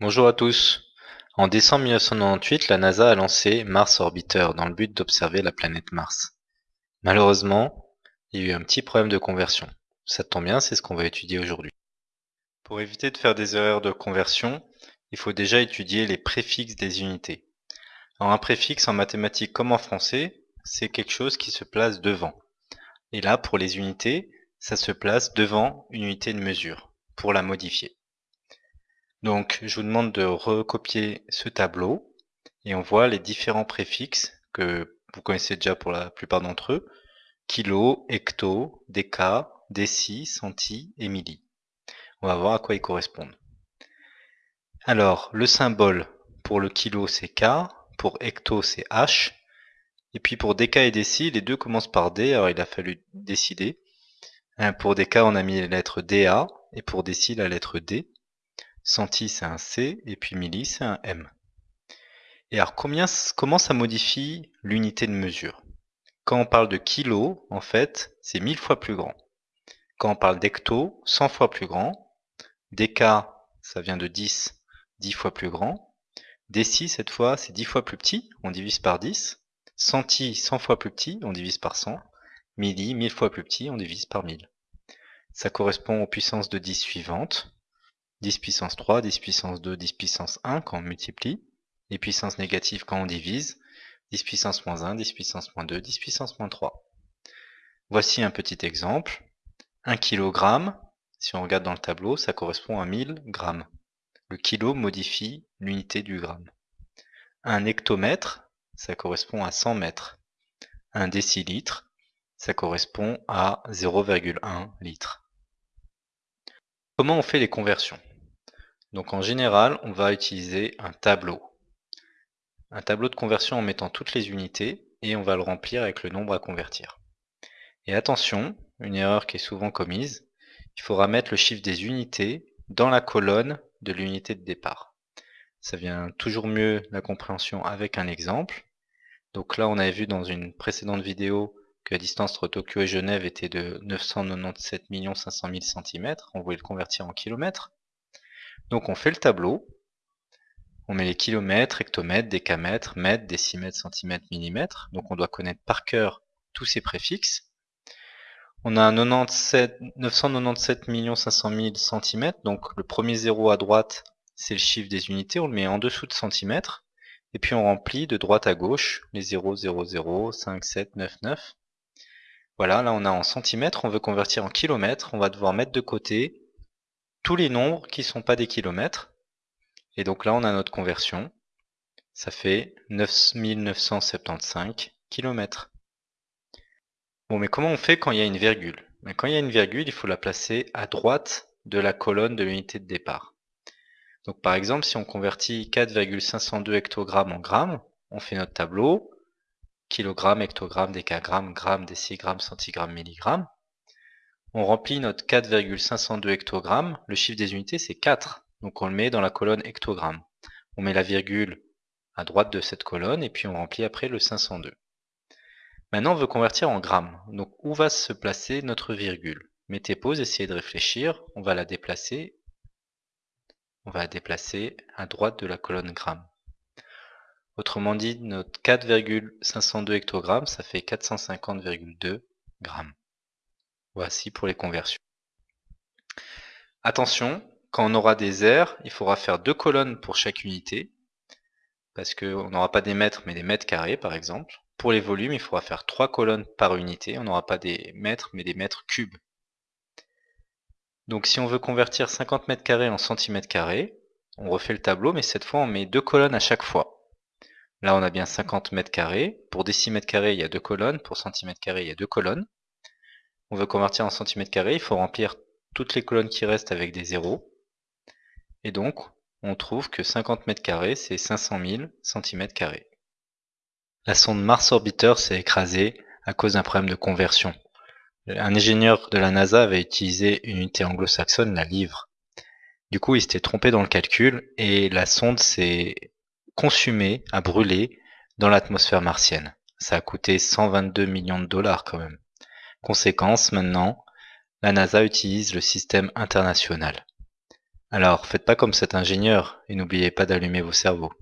Bonjour à tous. En décembre 1998, la NASA a lancé Mars Orbiter dans le but d'observer la planète Mars. Malheureusement, il y a eu un petit problème de conversion. Ça tombe bien, c'est ce qu'on va étudier aujourd'hui. Pour éviter de faire des erreurs de conversion, il faut déjà étudier les préfixes des unités. Alors un préfixe en mathématiques comme en français, c'est quelque chose qui se place devant. Et là, pour les unités, ça se place devant une unité de mesure pour la modifier. Donc, je vous demande de recopier ce tableau et on voit les différents préfixes que vous connaissez déjà pour la plupart d'entre eux. Kilo, hecto, déca, déci, centi et milli. On va voir à quoi ils correspondent. Alors, le symbole pour le kilo, c'est K, pour hecto, c'est H, et puis pour déca et déci, les deux commencent par D, alors il a fallu décider. Euh, pour déca, on a mis la lettre DA, et pour déci, la lettre D. Centi, c'est un C, et puis milli, c'est un M. Et alors, combien, comment ça modifie l'unité de mesure? Quand on parle de kilo, en fait, c'est 1000 fois plus grand. Quand on parle d'hecto, 100 fois plus grand. Déca, ça vient de 10, 10 fois plus grand. Déci, cette fois, c'est 10 fois plus petit, on divise par 10. Centi, 100 fois plus petit, on divise par 100. Milli, 1000 fois plus petit, on divise par 1000. Ça correspond aux puissances de 10 suivantes. 10 puissance 3, 10 puissance 2, 10 puissance 1 quand on multiplie, les puissances négatives quand on divise, 10 puissance moins 1, 10 puissance moins 2, 10 puissance moins 3. Voici un petit exemple. 1 kg, si on regarde dans le tableau, ça correspond à 1000 grammes. Le kilo modifie l'unité du gramme. Un hectomètre, ça correspond à 100 mètres. Un décilitre, ça correspond à 0,1 litre. Comment on fait les conversions? Donc en général, on va utiliser un tableau. Un tableau de conversion en mettant toutes les unités et on va le remplir avec le nombre à convertir. Et attention, une erreur qui est souvent commise, il faudra mettre le chiffre des unités dans la colonne de l'unité de départ. Ça vient toujours mieux la compréhension avec un exemple. Donc là, on avait vu dans une précédente vidéo que la distance entre Tokyo et Genève était de 997 500 000 cm. On voulait le convertir en kilomètres. Donc on fait le tableau, on met les kilomètres, hectomètres, décamètres, mètres, décimètres, centimètres, millimètres. Donc on doit connaître par cœur tous ces préfixes. On a 97, 997 500 000 cm, donc le premier zéro à droite, c'est le chiffre des unités, on le met en dessous de centimètres, et puis on remplit de droite à gauche les 0, 0, 0, 5, 7, 9, 9. Voilà, là on a en centimètres, on veut convertir en kilomètres, on va devoir mettre de côté tous les nombres qui ne sont pas des kilomètres. Et donc là, on a notre conversion. Ça fait 9975 km. Bon, mais comment on fait quand il y a une virgule? Quand il y a une virgule, il faut la placer à droite de la colonne de l'unité de départ. Donc par exemple, si on convertit 4,502 hectogrammes en grammes, on fait notre tableau, kilogramme, hectogramme, décagramme, gramme, décigramme, centigramme, milligramme. On remplit notre 4,502 hectogrammes. Le chiffre des unités, c'est 4. Donc on le met dans la colonne hectogramme. On met la virgule à droite de cette colonne et puis on remplit après le 502. Maintenant, on veut convertir en grammes. Donc où va se placer notre virgule? Mettez pause, essayez de réfléchir. On va la déplacer. On va la déplacer à droite de la colonne grammes. Autrement dit, notre 4,502 hectogrammes, ça fait 450,2 grammes. Voici pour les conversions. Attention, quand on aura des aires, il faudra faire deux colonnes pour chaque unité, parce qu'on n'aura pas des mètres, mais des mètres carrés, par exemple. Pour les volumes, il faudra faire trois colonnes par unité. On n'aura pas des mètres, mais des mètres cubes. Donc si on veut convertir 50 mètres carrés en centimètres carrés, on refait le tableau, mais cette fois on met deux colonnes à chaque fois. Là on a bien 50 mètres carrés. Pour décimètres carrés, il y a deux colonnes. Pour centimètres carrés, il y a deux colonnes on veut convertir en centimètres carrés, il faut remplir toutes les colonnes qui restent avec des zéros. Et donc, on trouve que 50 mètres carrés, c'est 500 000 cm carrés. La sonde Mars Orbiter s'est écrasée à cause d'un problème de conversion. Un ingénieur de la NASA avait utilisé une unité anglo-saxonne, la livre. Du coup, il s'était trompé dans le calcul et la sonde s'est consumée, a brûlé dans l'atmosphère martienne. Ça a coûté 122 millions de dollars quand même. Conséquence maintenant, la NASA utilise le système international. Alors, faites pas comme cet ingénieur et n'oubliez pas d'allumer vos cerveaux.